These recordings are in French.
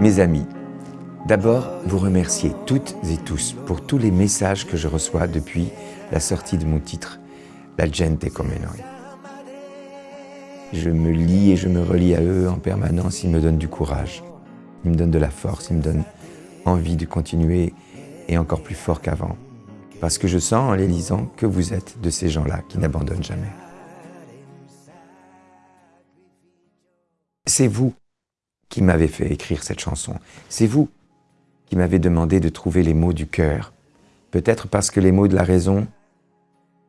Mes amis, d'abord vous remercier toutes et tous pour tous les messages que je reçois depuis la sortie de mon titre La gente come noi. Je me lis et je me relis à eux en permanence, ils me donnent du courage, ils me donnent de la force, ils me donnent envie de continuer et encore plus fort qu'avant. Parce que je sens en les lisant que vous êtes de ces gens-là qui n'abandonnent jamais. C'est vous qui m'avez fait écrire cette chanson. C'est vous qui m'avez demandé de trouver les mots du cœur. Peut-être parce que les mots de la raison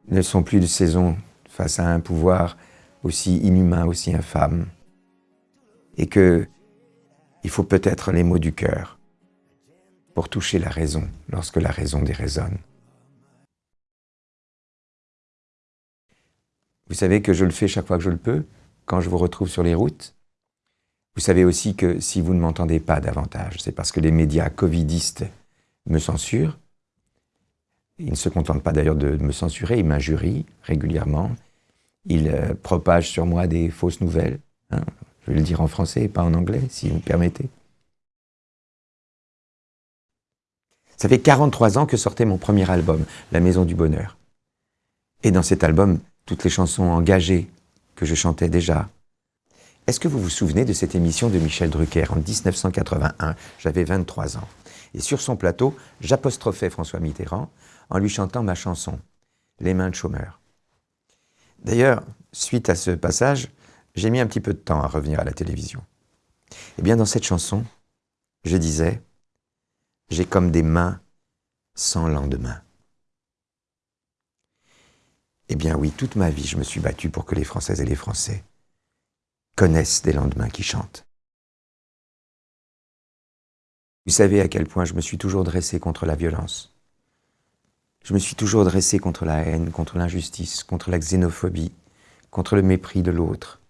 ne sont plus de saison face à un pouvoir aussi inhumain, aussi infâme. Et que il faut peut-être les mots du cœur pour toucher la raison lorsque la raison déraisonne. Vous savez que je le fais chaque fois que je le peux, quand je vous retrouve sur les routes. Vous savez aussi que si vous ne m'entendez pas davantage, c'est parce que les médias covidistes me censurent. Ils ne se contentent pas d'ailleurs de me censurer, ils m'injurient régulièrement. Ils euh, propagent sur moi des fausses nouvelles. Hein. Je vais le dire en français et pas en anglais, si vous me permettez. Ça fait 43 ans que sortait mon premier album, La Maison du Bonheur. Et dans cet album, toutes les chansons engagées que je chantais déjà. Est-ce que vous vous souvenez de cette émission de Michel Drucker en 1981 J'avais 23 ans. Et sur son plateau, j'apostrophais François Mitterrand en lui chantant ma chanson, Les mains de chômeur. D'ailleurs, suite à ce passage, j'ai mis un petit peu de temps à revenir à la télévision. Eh bien, dans cette chanson, je disais « J'ai comme des mains sans lendemain ». Eh bien oui, toute ma vie, je me suis battu pour que les Françaises et les Français connaissent des lendemains qui chantent. Vous savez à quel point je me suis toujours dressé contre la violence. Je me suis toujours dressé contre la haine, contre l'injustice, contre la xénophobie, contre le mépris de l'autre,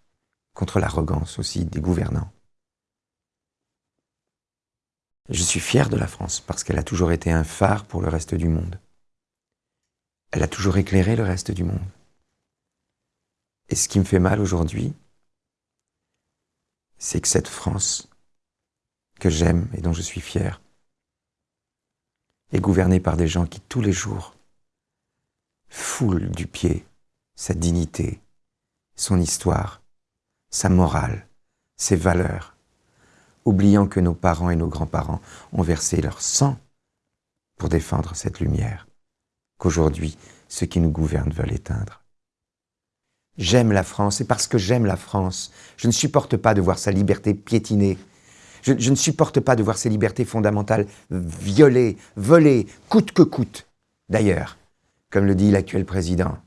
contre l'arrogance aussi des gouvernants. Je suis fier de la France parce qu'elle a toujours été un phare pour le reste du monde. Elle a toujours éclairé le reste du monde. Et ce qui me fait mal aujourd'hui, c'est que cette France que j'aime et dont je suis fier est gouvernée par des gens qui tous les jours foulent du pied sa dignité, son histoire, sa morale, ses valeurs, oubliant que nos parents et nos grands-parents ont versé leur sang pour défendre cette lumière qu'aujourd'hui ceux qui nous gouvernent veulent éteindre. J'aime la France, et parce que j'aime la France, je ne supporte pas de voir sa liberté piétinée. Je, ne supporte pas de voir ses libertés fondamentales violées, volées, coûte que coûte. D'ailleurs, comme le dit l'actuel président,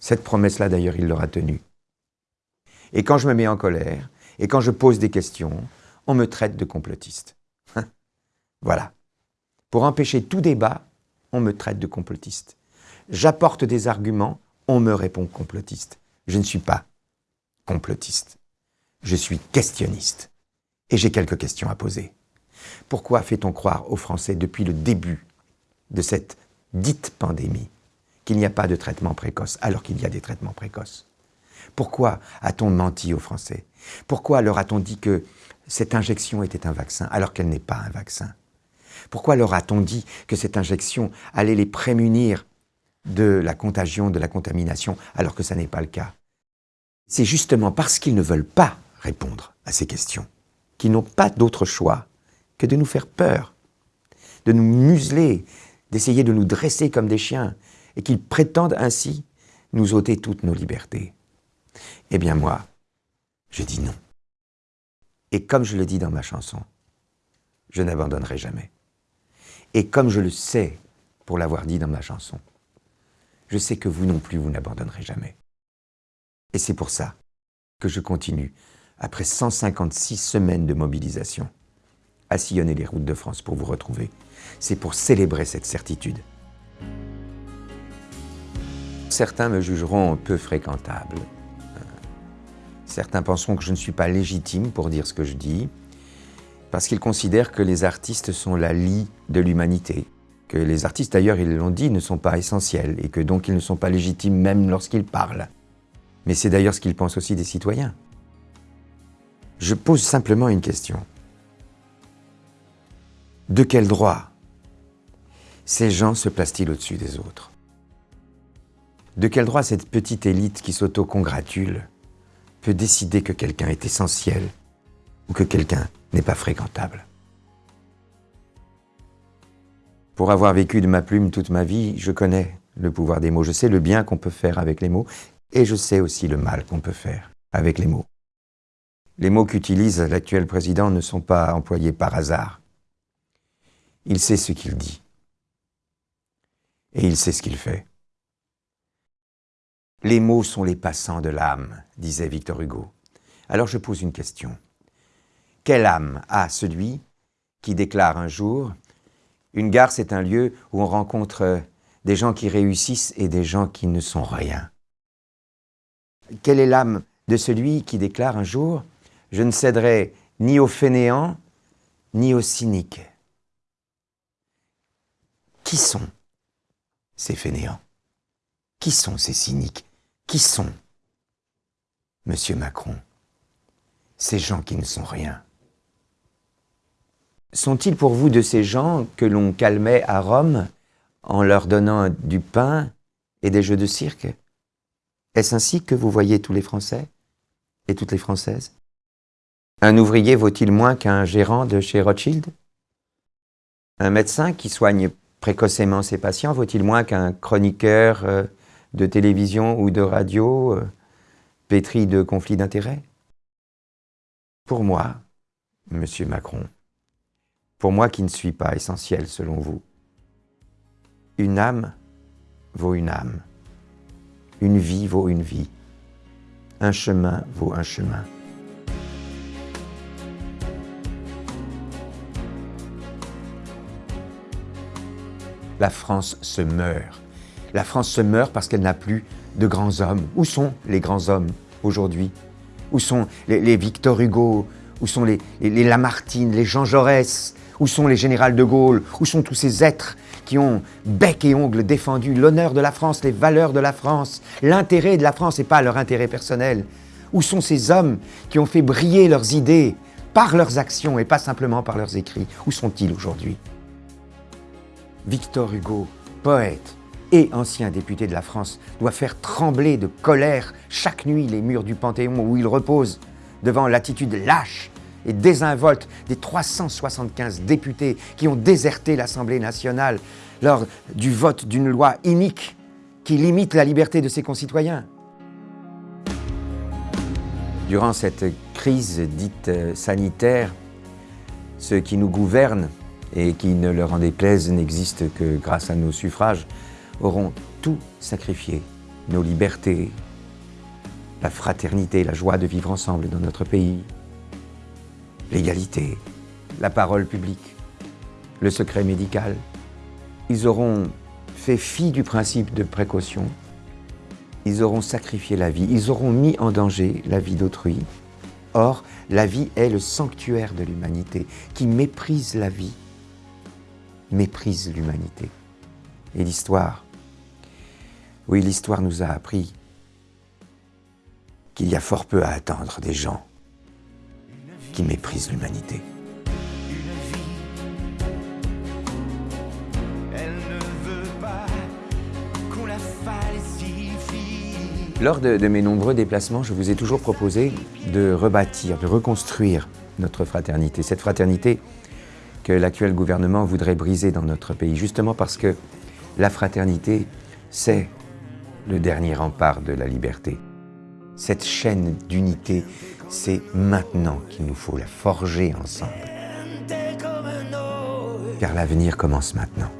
cette promesse-là d'ailleurs il l'aura tenue. Et quand je me mets en colère, et quand je pose des questions, on me traite de complotiste. voilà. Pour empêcher tout débat, on me traite de complotiste. J'apporte des arguments, on me répond complotiste. Je ne suis pas complotiste. Je suis questionniste. Et j'ai quelques questions à poser. Pourquoi fait-on croire aux Français depuis le début de cette dite pandémie qu'il n'y a pas de traitement précoce alors qu'il y a des traitements précoces? Pourquoi a-t-on menti aux Français? Pourquoi leur a-t-on dit que cette injection était un vaccin alors qu'elle n'est pas un vaccin? Pourquoi leur a-t-on dit que cette injection allait les prémunir de la contagion, de la contamination, alors que ça n'est pas le cas? C'est justement parce qu'ils ne veulent pas répondre à ces questions qu'ils n'ont pas d'autre choix que de nous faire peur, de nous museler, d'essayer de nous dresser comme des chiens, et qu'ils prétendent ainsi nous ôter toutes nos libertés. Eh bien moi, je dis non. Et comme je le dis dans ma chanson, je n'abandonnerai jamais. Et comme je le sais pour l'avoir dit dans ma chanson, je sais que vous non plus, vous n'abandonnerez jamais. Et c'est pour ça que je continue, après 156 semaines de mobilisation, à sillonner les routes de France pour vous retrouver. C'est pour célébrer cette certitude. Certains me jugeront peu fréquentable. Certains penseront que je ne suis pas légitime pour dire ce que je dis. parce qu'ils considèrent que les artistes sont la lie de l'humanité, que les artistes, d'ailleurs, ils l'ont dit, ne sont pas essentiels, et que donc ils ne sont pas légitimes même lorsqu'ils parlent. Mais c'est d'ailleurs ce qu'ils pensent aussi des citoyens. Je pose simplement une question. De quel droit ces gens se placent-ils au-dessus des autres? De quel droit cette petite élite qui s'auto-congratule décider que quelqu'un est essentiel ou que quelqu'un n'est pas fréquentable Pour avoir vécu de ma plume toute ma vie, je connais le pouvoir des mots, je sais le bien qu'on peut faire avec les mots, et je sais aussi le mal qu'on peut faire avec les mots. Les mots qu'utilise l'actuel président ne sont pas employés par hasard. Il sait ce qu'il dit. Et il sait ce qu'il fait. Les mots sont les passants de l'âme, disait Victor Hugo. Alors je pose une question. Quelle âme a celui qui déclare un jour Une gare, c'est un lieu où on rencontre des gens qui réussissent et des gens qui ne sont rien Quelle est l'âme de celui qui déclare un jour je ne céderai ni aux fainéants, ni aux cyniques. Qui sont ces fainéants? Qui sont ces cyniques? Qui sont, Monsieur Macron, ces gens qui ne sont rien? Sont-ils pour vous de ces gens que l'on calmait à Rome en leur donnant du pain et des jeux de cirque? Est-ce ainsi que vous voyez tous les Français et toutes les Françaises? Un ouvrier vaut-il moins qu'un gérant de chez Rothschild? Un médecin qui soigne précocement ses patients vaut-il moins qu'un chroniqueur euh, de télévision ou de radio euh, pétri de conflits d'intérêts Pour moi, Monsieur Macron, pour moi qui ne suis pas essentiel selon vous, une âme vaut une âme, une vie vaut une vie, un chemin vaut un chemin. la France se meurt. La France se meurt parce qu'elle n'a plus de grands hommes. Où sont les grands hommes aujourd'hui? Où sont les, Victor Hugo? Où sont les, Lamartine, les Jean Jaurès? Où sont les générales de Gaulle? Où sont tous ces êtres qui ont bec et ongle défendu l'honneur de la France, les valeurs de la France, l'intérêt de la France et pas leur intérêt personnel? Où sont ces hommes qui ont fait briller leurs idées par leurs actions et pas simplement par leurs écrits? Où sont-ils aujourd'hui? Victor Hugo, poète et ancien député de la France, doit faire trembler de colère chaque nuit les murs du Panthéon où il repose devant l'attitude lâche et désinvolte des 375 députés qui ont déserté l'Assemblée nationale lors du vote d'une loi inique qui limite la liberté de ses concitoyens. Durant cette crise dite sanitaire, ceux qui nous gouvernent et qui, ne leur en déplaise, n'existent que grâce à nos suffrages, auront tout sacrifié, nos libertés, la fraternité, la joie de vivre ensemble dans notre pays, l'égalité, la parole publique, le secret médical. Ils auront fait fi du principe de précaution, ils auront sacrifié la vie, ils auront mis en danger la vie d'autrui. Or, la vie est le sanctuaire de l'humanité qui méprise la vie méprise l'humanité. Et l'histoire, oui, l'histoire nous a appris qu'il y a fort peu à attendre des gens qui méprisent l'humanité. Lors de, de, mes nombreux déplacements, je vous ai toujours proposé de rebâtir, de reconstruire notre fraternité. Cette fraternité, que l'actuel gouvernement voudrait briser dans notre pays, justement parce que la fraternité, c'est le dernier rempart de la liberté. Cette chaîne d'unité, c'est maintenant qu'il nous faut la forger ensemble. Car l'avenir commence maintenant.